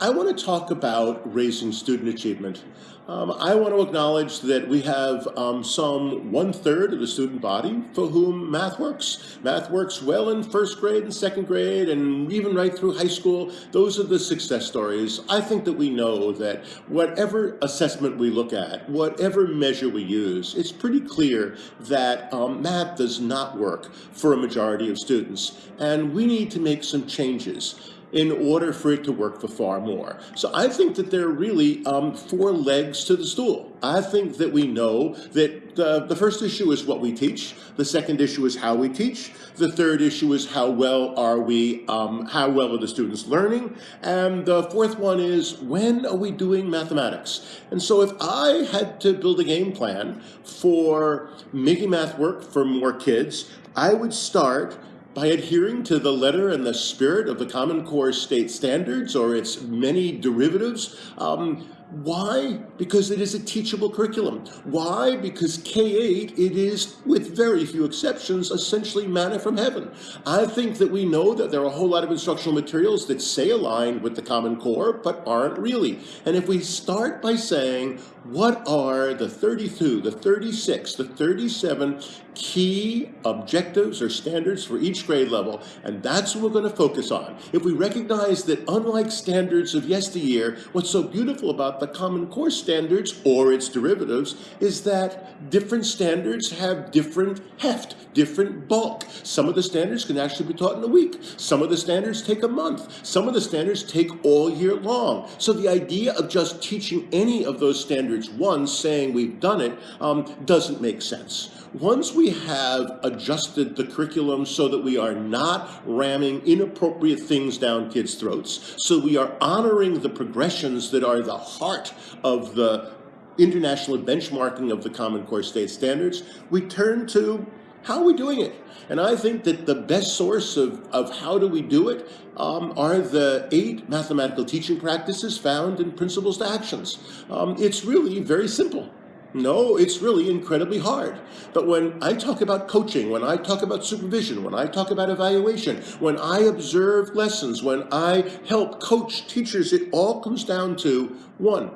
I want to talk about raising student achievement. Um, I want to acknowledge that we have um, some one-third of the student body for whom math works. Math works well in first grade and second grade and even right through high school. Those are the success stories. I think that we know that whatever assessment we look at, whatever measure we use, it's pretty clear that um, math does not work for a majority of students. And we need to make some changes in order for it to work for far more. So I think that there are really um, four legs to the stool. I think that we know that uh, the first issue is what we teach. The second issue is how we teach. The third issue is how well are we, um, how well are the students learning? And the fourth one is when are we doing mathematics? And so if I had to build a game plan for making math work for more kids, I would start by adhering to the letter and the spirit of the Common Core state standards or its many derivatives. Um, why? Because it is a teachable curriculum. Why? Because K-8, it is, with very few exceptions, essentially manna from heaven. I think that we know that there are a whole lot of instructional materials that say aligned with the Common Core, but aren't really. And if we start by saying, what are the 32, the 36, the 37 key objectives or standards for each grade level, and that's what we're going to focus on. If we recognize that unlike standards of yesteryear, what's so beautiful about the Common Core standards or its derivatives is that different standards have different heft, different bulk. Some of the standards can actually be taught in a week. Some of the standards take a month. Some of the standards take all year long. So the idea of just teaching any of those standards once, saying we've done it, um, doesn't make sense. Once we have adjusted the curriculum so that we are not ramming inappropriate things down kids' throats, so we are honoring the progressions that are the heart of the international benchmarking of the Common Core State Standards, we turn to how are we doing it? And I think that the best source of, of how do we do it um, are the eight mathematical teaching practices found in Principles to Actions. Um, it's really very simple. No, it's really incredibly hard. But when I talk about coaching, when I talk about supervision, when I talk about evaluation, when I observe lessons, when I help coach teachers, it all comes down to one,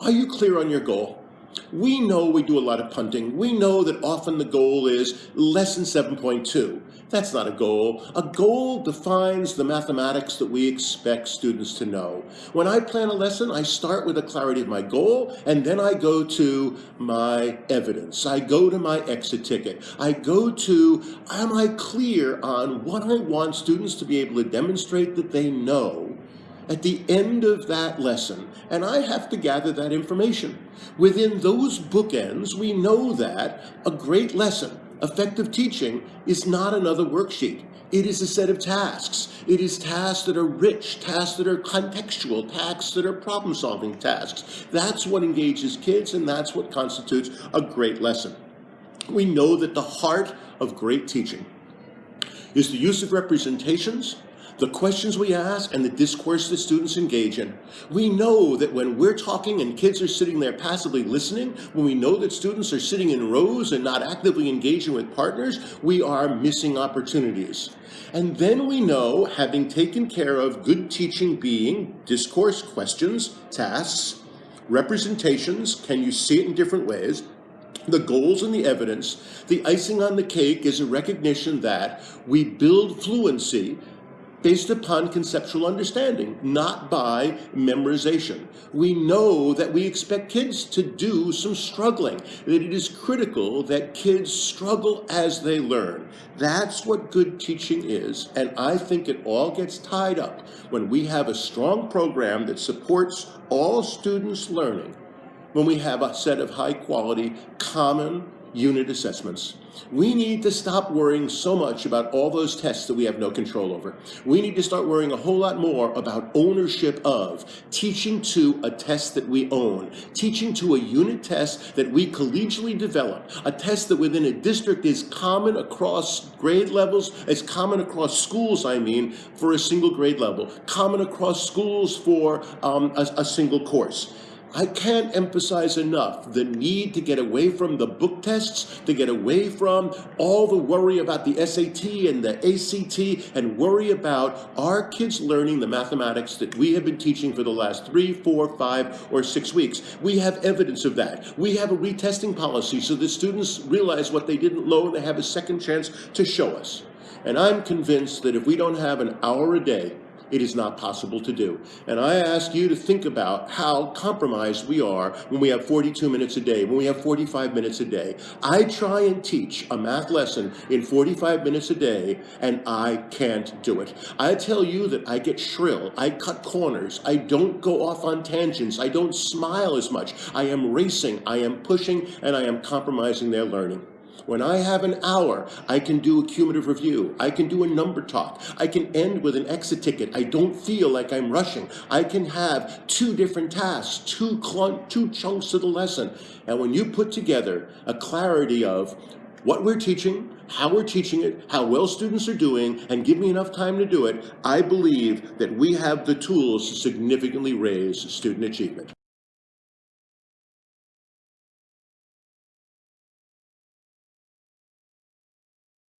are you clear on your goal? We know we do a lot of punting. We know that often the goal is lesson 7.2. That's not a goal. A goal defines the mathematics that we expect students to know. When I plan a lesson, I start with a clarity of my goal, and then I go to my evidence. I go to my exit ticket. I go to, am I clear on what I want students to be able to demonstrate that they know at the end of that lesson, and I have to gather that information. Within those bookends, we know that a great lesson, effective teaching, is not another worksheet. It is a set of tasks. It is tasks that are rich, tasks that are contextual, tasks that are problem-solving tasks. That's what engages kids, and that's what constitutes a great lesson. We know that the heart of great teaching is the use of representations, the questions we ask and the discourse that students engage in. We know that when we're talking and kids are sitting there passively listening, when we know that students are sitting in rows and not actively engaging with partners, we are missing opportunities. And then we know, having taken care of good teaching being discourse, questions, tasks, representations, can you see it in different ways, the goals and the evidence, the icing on the cake is a recognition that we build fluency based upon conceptual understanding, not by memorization. We know that we expect kids to do some struggling, that it is critical that kids struggle as they learn. That's what good teaching is, and I think it all gets tied up when we have a strong program that supports all students' learning, when we have a set of high quality, common, unit assessments. We need to stop worrying so much about all those tests that we have no control over. We need to start worrying a whole lot more about ownership of, teaching to a test that we own, teaching to a unit test that we collegially develop, a test that within a district is common across grade levels, is common across schools, I mean, for a single grade level, common across schools for um, a, a single course. I can't emphasize enough the need to get away from the book tests, to get away from all the worry about the SAT and the ACT, and worry about our kids learning the mathematics that we have been teaching for the last three, four, five, or six weeks. We have evidence of that. We have a retesting policy so the students realize what they didn't know, and they have a second chance to show us. And I'm convinced that if we don't have an hour a day it is not possible to do. And I ask you to think about how compromised we are when we have 42 minutes a day, when we have 45 minutes a day. I try and teach a math lesson in 45 minutes a day, and I can't do it. I tell you that I get shrill, I cut corners, I don't go off on tangents, I don't smile as much. I am racing, I am pushing, and I am compromising their learning. When I have an hour, I can do a cumulative review. I can do a number talk. I can end with an exit ticket. I don't feel like I'm rushing. I can have two different tasks, two, two chunks of the lesson. And when you put together a clarity of what we're teaching, how we're teaching it, how well students are doing, and give me enough time to do it, I believe that we have the tools to significantly raise student achievement.